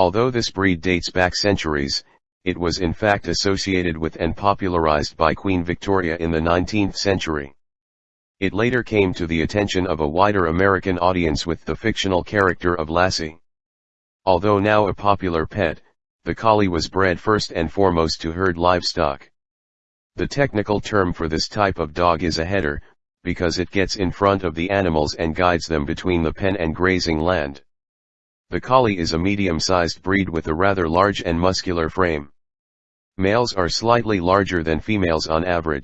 Although this breed dates back centuries, it was in fact associated with and popularized by Queen Victoria in the 19th century. It later came to the attention of a wider American audience with the fictional character of Lassie. Although now a popular pet, the collie was bred first and foremost to herd livestock. The technical term for this type of dog is a header, because it gets in front of the animals and guides them between the pen and grazing land. The collie is a medium-sized breed with a rather large and muscular frame. Males are slightly larger than females on average.